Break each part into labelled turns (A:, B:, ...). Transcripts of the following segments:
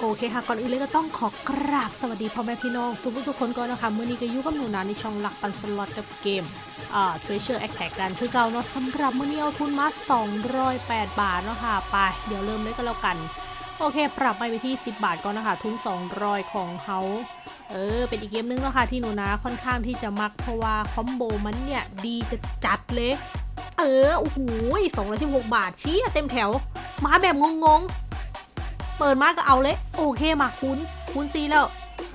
A: โอเคค่ะ ก่อนอื่นเลยก็ต้องขอกราบสวัสดีพ่อแม่พี่น้องทุกทุกคนก่อนนะคะเมื่อนี้ก็ยู่กับหนูนาในช่องหลักปันสล็อตกับเกมอ่า Treasure Attack กันคือเก่าเนาะสำหรับเมื่อนี้เอาทุนมา 208 บาทเนาะค่ะไปเดี๋ยวเริ่มเลยก็แล้วกัน โอเค ปรับไปไปที่ 10 บาทก่อนนะคะ ทุน 200 ของเขาเออ เป็นอีกเกมนึงแล้วค่ะที่หนูนาค่อนข้างที่จะมักเพราะว่าคอมโบมันเนี่ยดีจะจัดเลย เออโอ้โห216 บาทชี้เต็มแถว มาแบบงงๆ เปิดมาก็เอาเลย โอเคมาคุ้นคุ้นซีแล้ว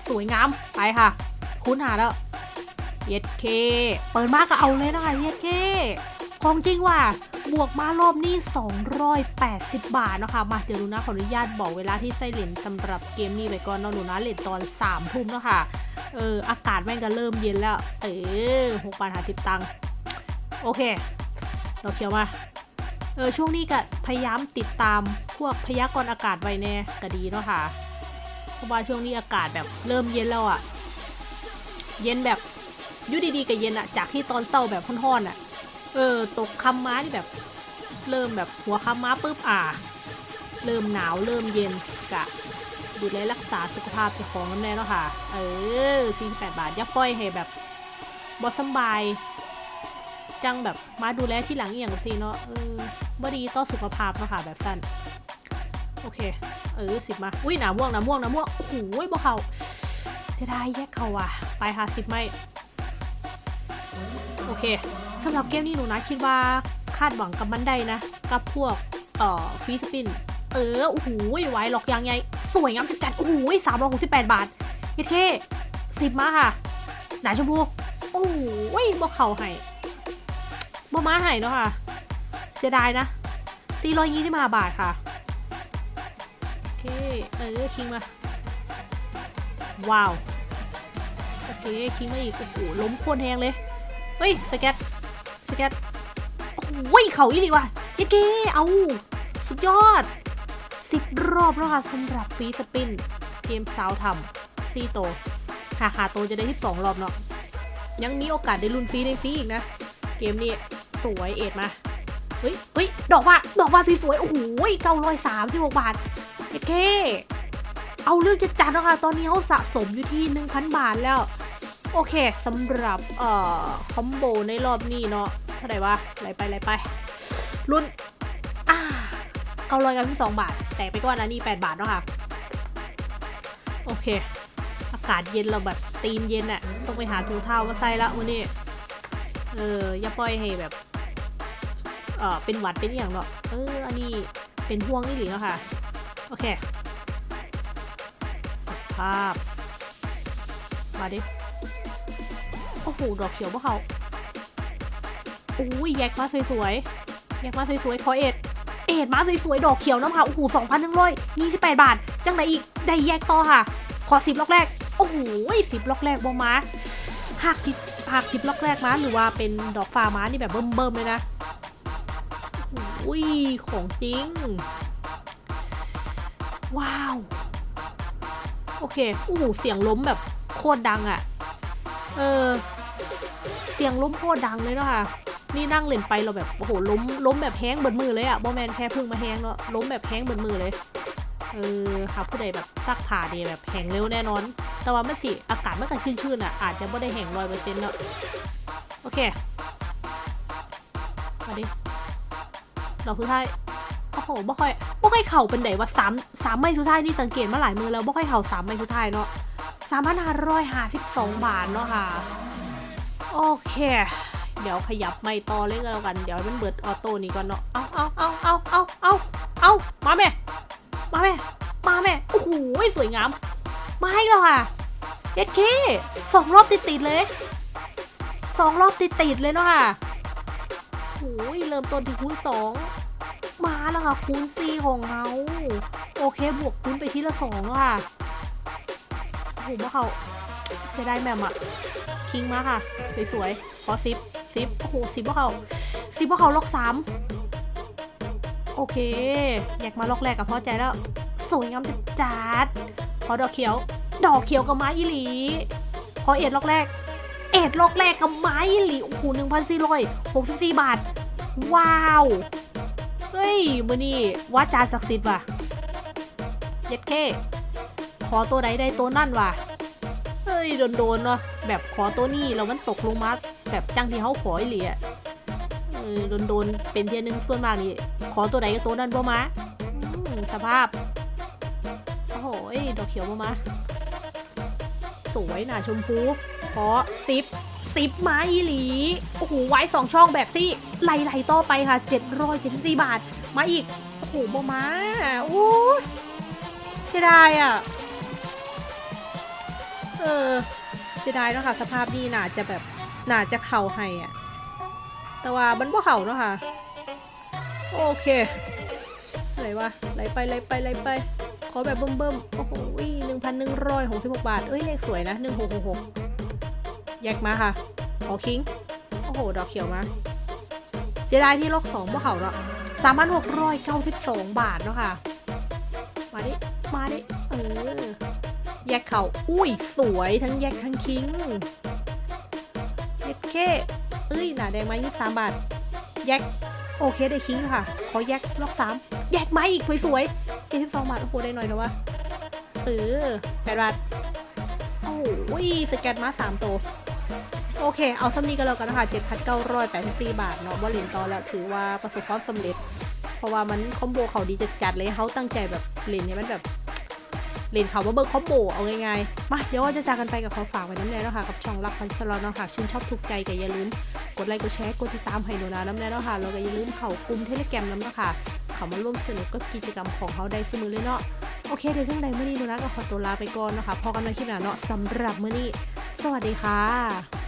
A: สวยงามไปค่ะ คุ้นหาแล้วเย็ดเค เปิดมาก็เอาเลยนะคะเย็ดเค ของจริงว่ะบวกมารอบนี้ 280 บาทนะคะ มาเดี๋ยวหนูนะขออนุญาตบอกเวลาที่ไส้เหรียญสำหรับเกมนี้ไปก่อนเนาะหนูนะเหรียญตอน3ทุ่มเนาะค่ะ เออ อากาศแม่งก็เริ่มเย็นแล้ว เออหกบาทหาสิบตังค์ โอเค เราเขียวมา เออช่วงนี้ก็พยายามติดตามพวกพยากรณ์อากาศไว้แน่ก็ดีเนาะค่ะ เพราะว่าช่วงนี้อากาศแบบเริ่มเย็นแล้วอะ่ะ เย็นแบบยุดีๆกับเย็นอะจากที่ตอนเศร้าแบบค่อนๆอะเออ ตกคำม้าที่แบบ เริ่มแบบหัวคำม้าปุ๊บอ่า เริ่มหนาวเริ่มเย็นกะดูแลรักษาสุขภาพเจ้าของกันแน่เนาะค่ะ เออ48บาทย่าปล่อยให้แบบบอสบาย จังแบบมาดูแลที่หลังอย่างสิเนาะเออ บ่ดีต่อสุขภาพเนาะค่ะแบบสั้น โอเค เออสิบมา อุ้ยหนาม่วงหนาม่วงหนาม่วงโอ้โหบ่เขาเสียดายแยกเขาว่ะ ไปค่ะสิบไม่ โอเคสำหรับเกมนี้หนูนะคิดว่าคาดหวังกับมันได้นะ กับพวกเอ่อฟรีสปิน เออ โอ้โหไว้หลอกยางไงสวยงามจัดๆโอ้โหสามร้อยหกสิบแปดบาทเอเคสิบมาค่ะ หนาชมพู โอ้โหบ่เขาให้บ่มาให้เนาะค่ะ สียดายนะ 425 บาทค่ะ โอเค เออ คิงมา ว้าว โอเค คิงมาอีก โอ้โห ล้มโคนแหงเลย เฮ้ย สแกต สแกต โอ้โหเขาอีหลีว่ะเย้เก้เอา สุดยอด 10 รอบแล้วค่ะสำหรับฟรีสปิน เกมสาวทำซีโตหาหาโตจะได้ที่2รอบเนาะ ยังมีโอกาสได้ลุ้นฟรีในฟรีอีกนะ เกมนี้สวยเอ็ดมา เฮ้ยเฮ้ยดอกว่าดอกว่าสวยๆโอ้โหเก้าร้อยสามที่หกบาทโอเคเอาเรื่องจะจัดแล้วค่ะ ตอนนี้เขาสะสมอยู่ที่1,000บาทแล้ว โอเคสำหรับเอ่อคอมโบในรอบนี้เนาะเท่าไหร่วะไหลไปไหลไปรุ่นอ่าเก้าร้อยกับที่สองบาท แต่ไปก่อนนะนี่8บาทเนาะค่ะ โอเค อากาศเย็นเราแบบตีนเย็นอะต้องไปหาทูเท้ามาใส่ละวันนี้เอออย่าปล่อยให้แบบ ออเป็นหวัดเป็นอย่างเนาะเอออันนี้เป็นห่วงนี่หรือเนาะค่ะ โอเคภาพ มาดิ โอ้โห ดอกเขียวพวกเขาอุ้ยแยกมาสวยๆแยกมาสวยๆขอเอ็ด เอ็ดมาสวยๆดอกเขียวน้ำค่ะ โอ้โหสองพันหนึ่งร้อยยี่สิบแปดบาท จังไหนอีก ได้แยกต่อค่ะ ขอสิบล็อกแรก โอ้โหสิบล็อกแรกบอมาหากสิบหากสิบล็อกแรกมาหรือว่าเป็นดอกฟ้ามานี่แบบเบิ่มๆเลยนะ อุ้ยของจริง ว้าว โอเคอู้หูเสียงล้มแบบโคตรดังอะ่ะ เออ เสียงล้มโคตรดังเลยเนาะค่ะนี่นั่งเล่นไปเราแบบโอ้โหล้มล้มแบบแห้งเบิดมือเลยอะ่ะบอแมนแค่พึ่งมาแห้งเนาะล้มแบบแห้งเบิดมือเลย เออหาผู้ใดแบบซักผ่าดีแบบแห้งเร็วแน่นอน แต่ว่าไม่สิอากาศไม่กันชื้นๆอะอาจจะไม่ได้แห้งร้อยเปอร์เซ็นต์เนาะโอเคมาดิ ดอกสุดท้ายโอ้โหบ่ค่อยบ่ค่อยเข่าเป็นไหนวะสามสามไม้สุดท้ายนี่สังเกตมาหลายมือแล้วบ่ค่อยเข่าสามไม้สุดท้ายเนาะสามพันห้าร้อยห้าสิบสองบาทเนาะค่ะ โอเค เดี๋ยวขยับไม่ต่อเลยก็แล้วกัน เดี๋ยวมันเบิดออโต้นี่ก่อนเนาะ เอาเอาเอาเอาเอาเอาเอามาแม่ มาแม่ มาแม่ โอ้โหสวยงาม มาให้แล้วค่ะเด็ดเคสองรอบติดติดเลยสองรอบติดติดเลยเนาะค่ะโอ้ยเริ่มต้นที่คูณสอง มาแล้วค่ะคูณ4ของเขาโอเคบวกคูณไปทีละสองแล้วค่ะโอ้โหว่าเขาเสียดายแมมอะคิงมาค่ะ สวยๆขอซิปซิปโอ้โหซิปว่าเขาซิปว่าเขาล็อกสามโอเค อยากมาล็อกแรกกับพ่อใจแล้ว สวยงามจัดๆขอดอกเขียว ดอกเขียวกับไม้อีหลีขอเอ็ดล็อกแรก เอ็ดล็อกแรกกับไม้อีหลีโอ้โหหนึ่งพันสี่ร้อยหกสิบสี่บาท ว้าว เฮ้ยมือนี่ว่าจาศักดิ์สิทธิ์ว่ะเย็ดเคอตัวใดได้ตัวนั่นว่ะเฮ้ยโดนๆเนาะแบบขอตัวนี้แล้วมันตกลงมาแบบจังที่เขาขออีหลีอะเออโดนๆเป็นเทียนึงส่วนมากนี่ขอตัวใดก็ตัวนั้นบ่มาสภาพโอ้โหดอกเขียวบ่มาสวยนะชมพู ขอซิปซิปไม้อีหลี โอ้โห ไว้สองช่องแบบซี่ไหลๆต่อไปค่ะ 774 บาท มาอีก โอ้โหบมาโอ้ยเสียดายอะ เออเสียดายเนาะค่ะ สภาพนี้น่าจะแบบน่าจะเข่าให้อะ แต่ว่ามันบ่เข่าเนาะค่ะ โอเคอะไหลวะไหลไปไหลไปไหลไป ขอแบบเบิ่มๆโอ้โหหนึ่งพันหนึ่งร้อยหกสิบหกบาท เอ้ย เลขสวยนะหนึ่งหกหกหก แยกมาค่ะขอคิง โอ้โห ดอกเขียวมา เจไดที่ล็อกสองพวกเขาเนาะสามพันหกร้อยเก้าสิบสองบาทเนาะค่ะ มาดิ มาดิ เออ แยกเขา อุ้ย สวยทั้งแยกทั้งคิงเย็ดเคเอ้ย หนาแดงมายี่สิบสามบาท แยก โอเคได้คิงค่ะ ขอแยกล็อกสามแยกไม้อีกสวยๆเจ็ดสิบสองบาท โอ้โห ได้หน่อยเถอะวะเออแปดบาท โอ้โหสแกนมาสามตัว โอเค เอาซ้ำนี้กันแล้วกันนะคะเจ็ดพันเก้าร้อยแปดสิบสี่บาทเนาะว่าเลนต่อแล้วถือว่าประสบความสำเร็จ เพราะว่ามันคอมโบเขาดีจัดๆเลยเขาตั้งใจแบบเลนเนี่ยมันแบบเลนเขาว่าเบิร์คอมโบเอาง่ายๆมาเดี๋ยวว่าจะจากกันไปกับขอฝากไว้น้ำแน่นะค่ะกับช่องรักพันสลอตเนะคะชื่นชอบถูกใจก็อย่าลืมกดไลค์กดแชร์กดติดตามให้หนูนะน้ำแน่นะค่ะแล้วก็อย่าลืมเข้ากลุ่มเทเลแกรมน้ำนะคะเขามาร่วมสนุกกับกิจกรรมของเขาได้เสมอเลยเนาะโอเคเดี๋ยวเรื่องใดเมื่อนี้หนูนะก็ขอตัวลาไปก่อนนะคะพอกันในคลิปหน้าเนาะสำหรับเมื่อนี้ สวัสดีค่ะ